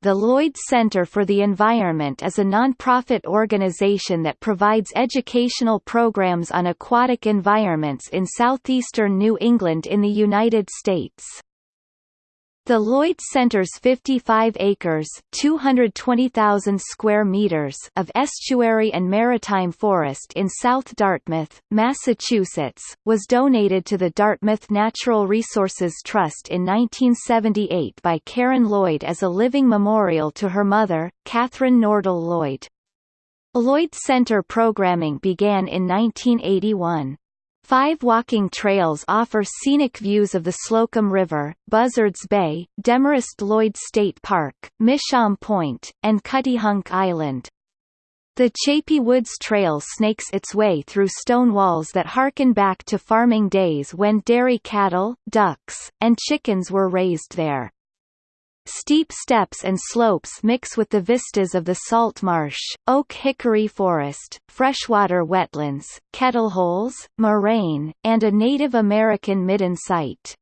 the Lloyd Center for the Environment is a non-profit organization that provides educational programs on aquatic environments in southeastern New England in the United States. The Lloyd Center's 55 acres (220,000 square meters) of estuary and maritime forest in South Dartmouth, Massachusetts, was donated to the Dartmouth Natural Resources Trust in 1978 by Karen Lloyd as a living memorial to her mother, Catherine Nordell Lloyd. Lloyd Center programming began in 1981. Five walking trails offer scenic views of the Slocum River, Buzzards Bay, Demarest Lloyd State Park, Mishaum Point, and Cuttyhunk Island. The Chapey Woods Trail snakes its way through stone walls that harken back to farming days when dairy cattle, ducks, and chickens were raised there. Steep steps and slopes mix with the vistas of the salt marsh, oak-hickory forest, freshwater wetlands, kettleholes, moraine, and a Native American midden site.